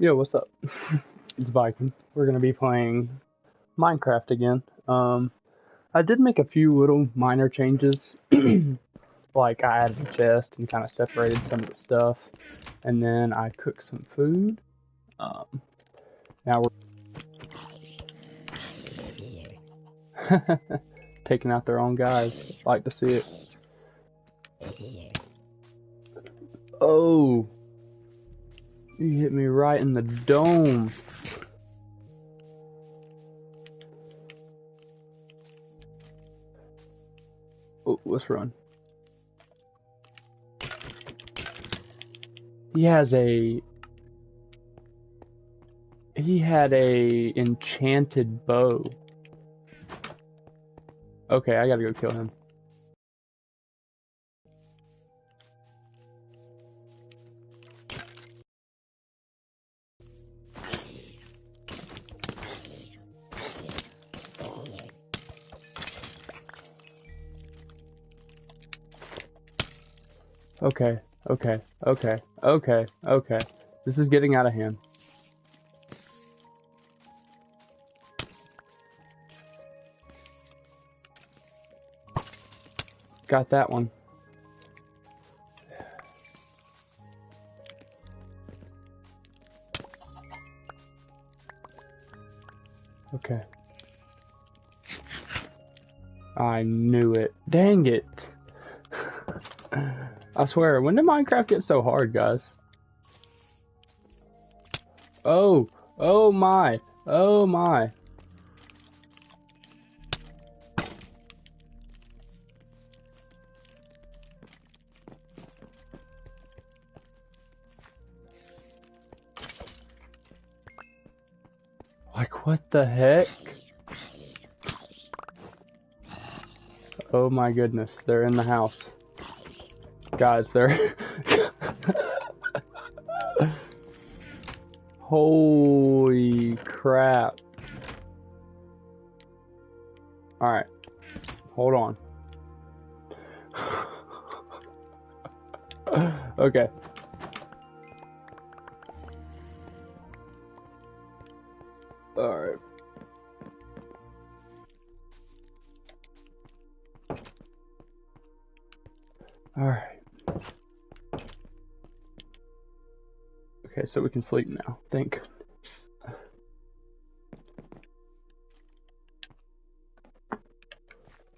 Yo, what's up? it's Viking. We're gonna be playing Minecraft again. Um, I did make a few little minor changes. like I added a chest and kind of separated some of the stuff, and then I cooked some food. Um, now we're taking out their own guys. Like to see it. Oh. You hit me right in the dome. Oh, let's run. He has a... He had a enchanted bow. Okay, I gotta go kill him. Okay, okay, okay, okay, okay. This is getting out of hand. Got that one. Okay. I knew it. Dang it. I swear, when did Minecraft get so hard, guys? Oh, oh my, oh my. Like, what the heck? Oh my goodness, they're in the house. Guys, they're... Holy crap. Alright. Hold on. okay. So we can sleep now. Thank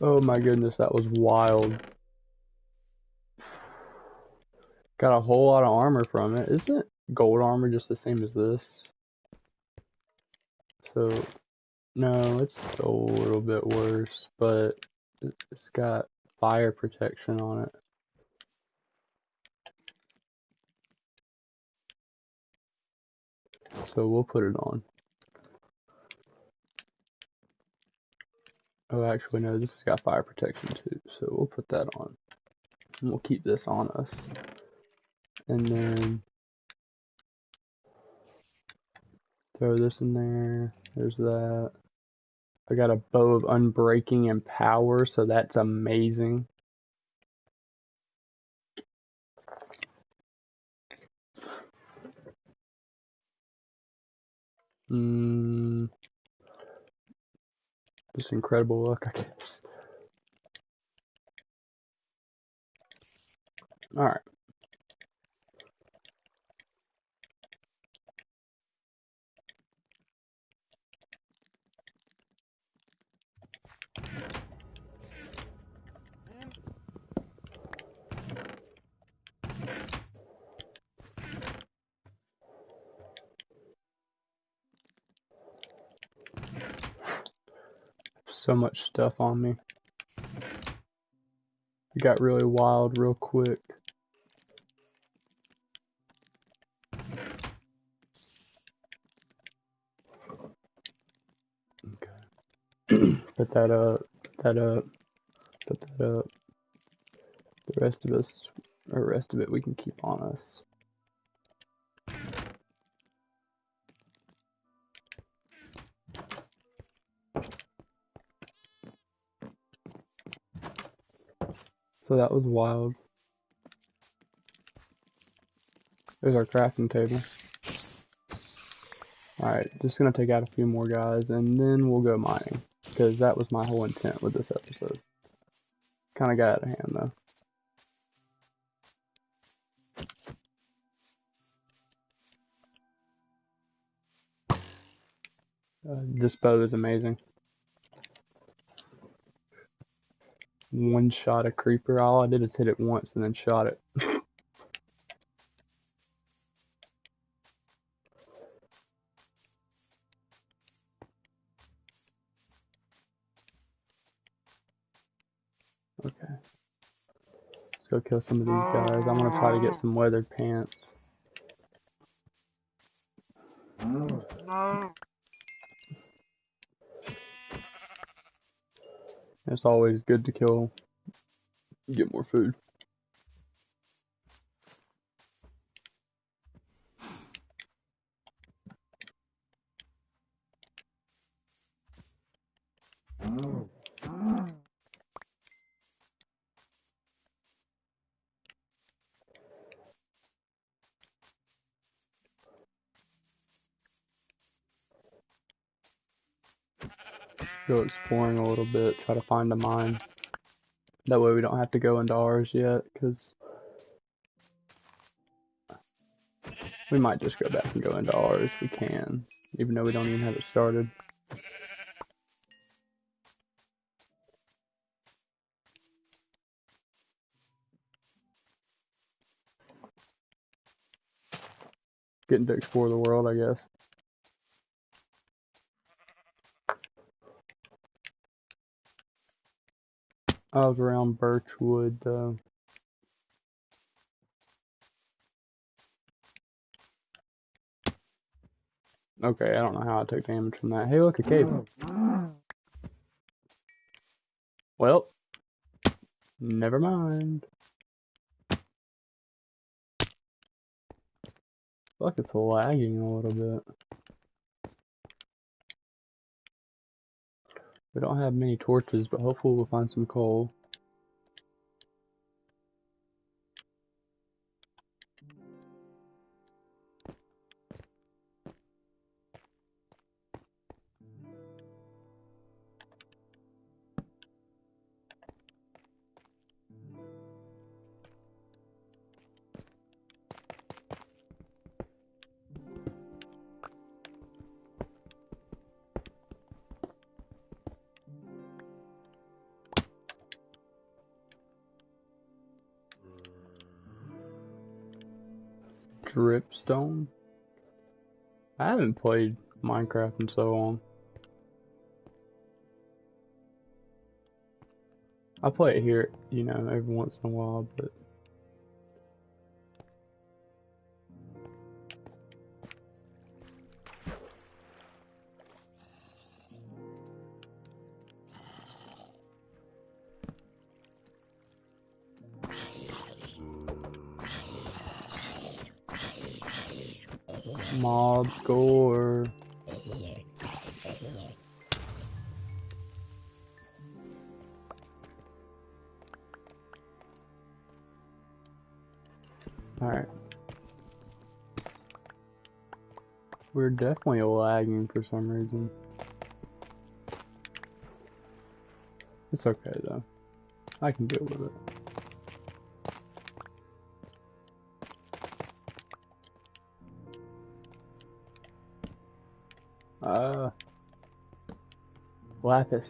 Oh my goodness, that was wild. Got a whole lot of armor from it. Isn't gold armor just the same as this? So, no, it's a little bit worse, but it's got fire protection on it. So we'll put it on. Oh, actually, no, this has got fire protection too, so we'll put that on. And we'll keep this on us. And then throw this in there. There's that. I got a bow of unbreaking and power, so that's amazing. Mm, just incredible luck, I guess. All right. So much stuff on me. It got really wild real quick. Okay. put that up, put that up, put that up. The rest of us, or rest of it we can keep on us. So that was wild. There's our crafting table. Alright, just gonna take out a few more guys and then we'll go mining. Because that was my whole intent with this episode. Kinda got out of hand though. Uh, this bow is amazing. One shot a creeper. All I did is hit it once and then shot it. okay. Let's go kill some of these guys. I'm gonna try to get some weathered pants. Oh, It's always good to kill, get more food. Oh. Go exploring a little bit, try to find a mine. That way we don't have to go into ours yet, because we might just go back and go into ours we can, even though we don't even have it started. Getting to explore the world, I guess. I was around Birchwood though. Okay, I don't know how I took damage from that. Hey, look, a cave. Well, never mind. Fuck, it's lagging a little bit. We don't have many torches, but hopefully we'll find some coal. Dripstone? I haven't played Minecraft in so long. I play it here, you know, every once in a while, but score. Alright. We're definitely lagging for some reason. It's okay though. I can deal with it. Uh, lapis.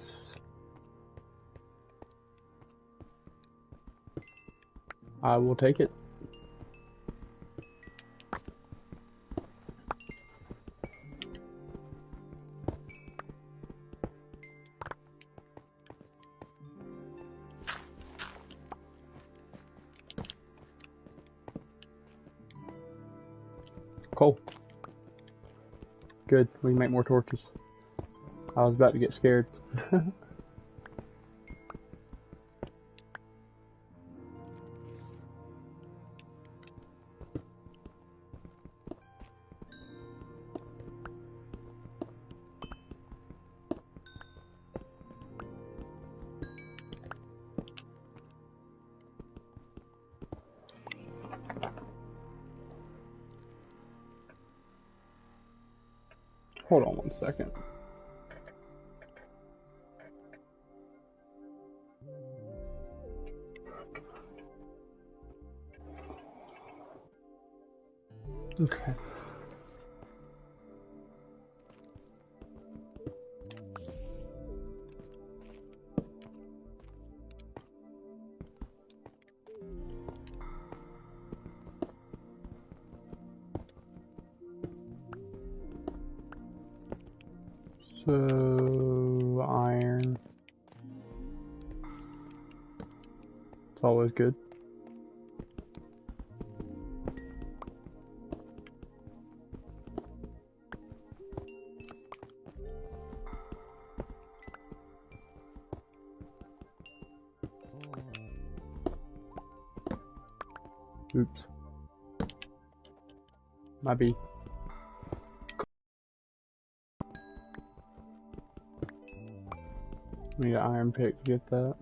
I will take it. Good, we can make more torches. I was about to get scared. Hold on one second. Okay. So, iron. It's always good. Pick get that.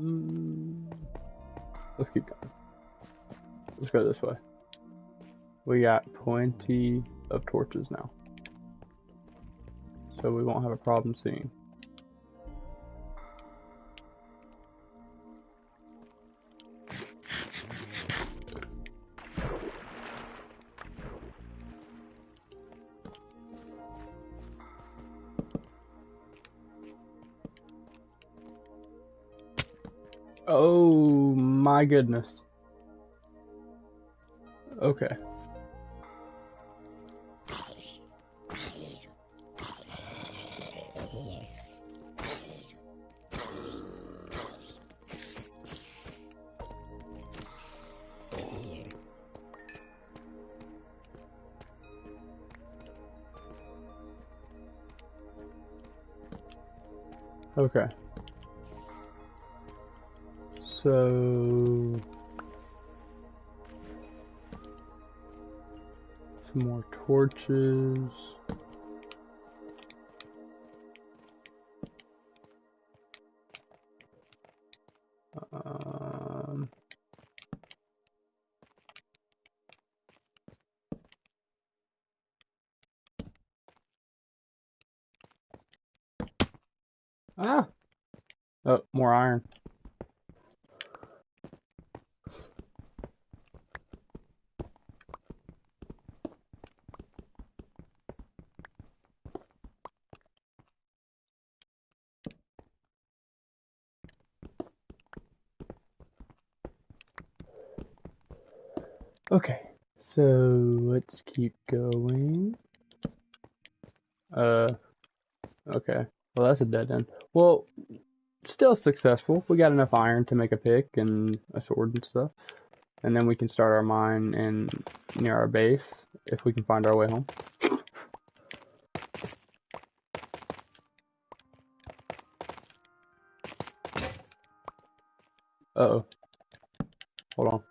Mm. Let's keep going. Let's go this way. We got plenty of torches now. So we won't have a problem seeing. Goodness. Okay. Okay. So some more torches. Um, ah, oh, more iron. Okay, so let's keep going. Uh, okay. Well, that's a dead end. Well, still successful. We got enough iron to make a pick and a sword and stuff. And then we can start our mine in near our base if we can find our way home. Uh oh. Hold on.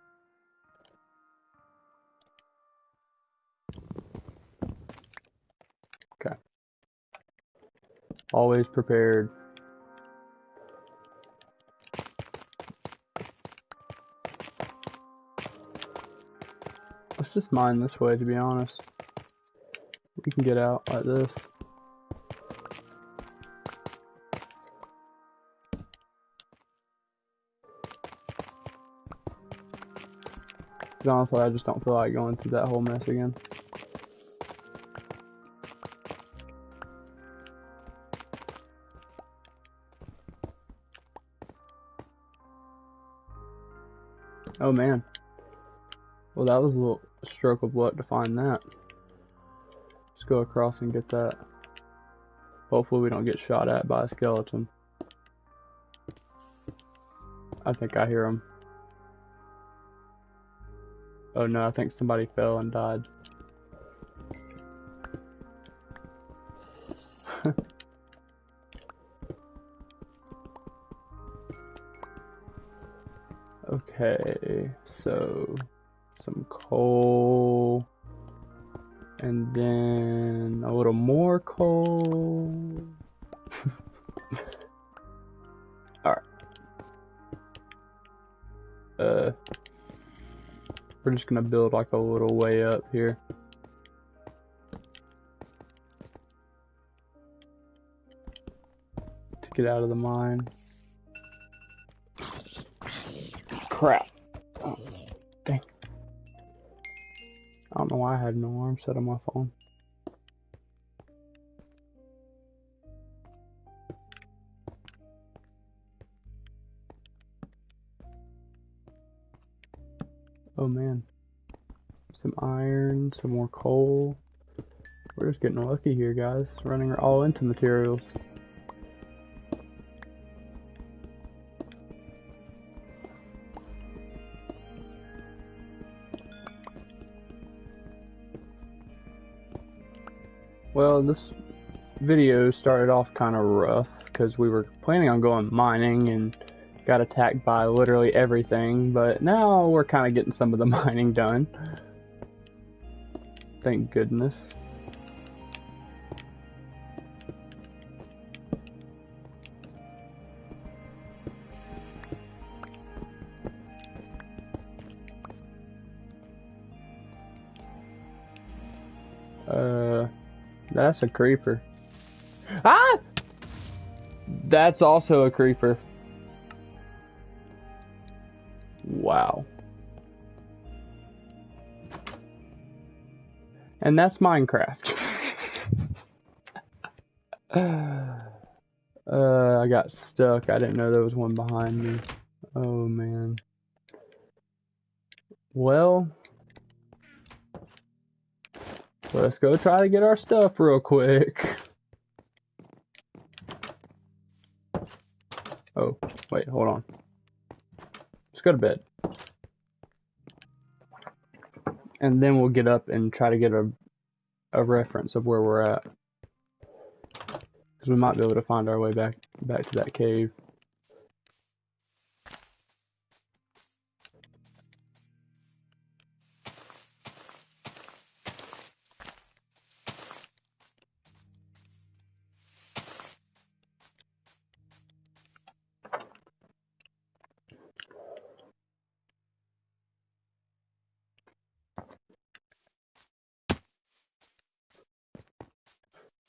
Always prepared. Let's just mine this way, to be honest. We can get out like this. honestly, I just don't feel like going through that whole mess again. Oh man. Well, that was a little stroke of luck to find that. Let's go across and get that. Hopefully we don't get shot at by a skeleton. I think I hear him. Oh no, I think somebody fell and died. Okay, so some coal, and then a little more coal. Alright. Uh, we're just gonna build like a little way up here. To get out of the mine. Crap. Oh, dang. I don't know why I had an alarm set on my phone. Oh man. Some iron, some more coal. We're just getting lucky here, guys. Running all into materials. Well, this video started off kind of rough because we were planning on going mining and got attacked by literally everything, but now we're kind of getting some of the mining done. Thank goodness. Uh, that's a creeper. Ah! That's also a creeper. Wow. And that's Minecraft. uh, I got stuck. I didn't know there was one behind me. Oh, man. Well, let's go try to get our stuff real quick. Oh, wait, hold on Let's go to bed. And then we'll get up and try to get a, a reference of where we're at. Because we might be able to find our way back back to that cave.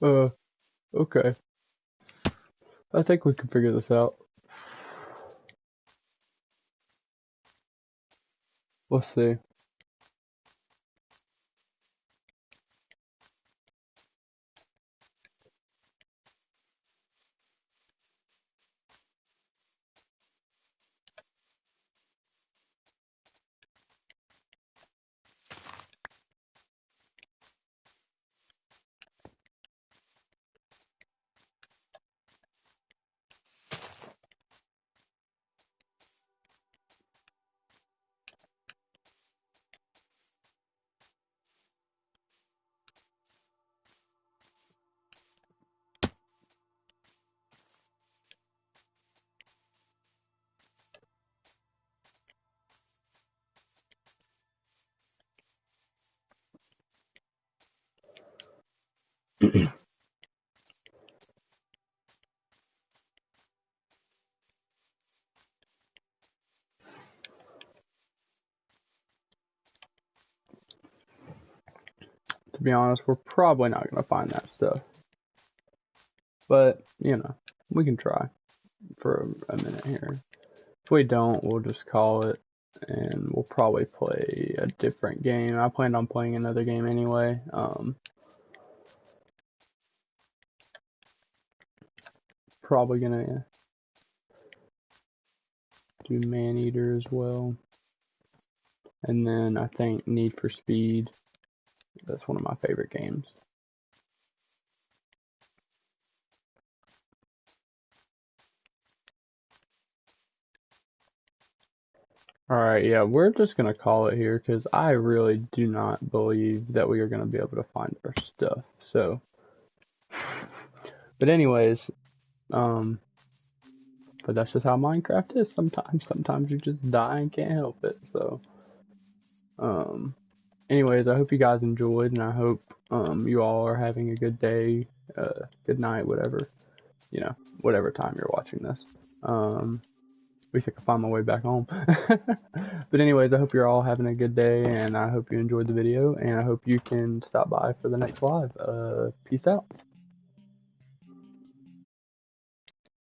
Uh, okay. I think we can figure this out. Let's see. to be honest, we're probably not going to find that stuff. But, you know, we can try for a, minute here. If we don't, we'll just call it and we'll probably play a different game. I planned on playing another game anyway. Um, probably gonna do Maneater as well. And then I think Need for Speed. That's one of my favorite games. Alright, yeah, we're just gonna call it here because I really do not believe that we are gonna be able to find our stuff. So, but anyways, um, but that's just how Minecraft is sometimes. Sometimes you just die and can't help it. So, um, anyways, I hope you guys enjoyed, and I hope um you all are having a good day, uh, good night, whatever, you know, whatever time you're watching this. Um, at least I can find my way back home. but anyways, I hope you're all having a good day, and I hope you enjoyed the video, and I hope you can stop by for the next live. Uh, peace out.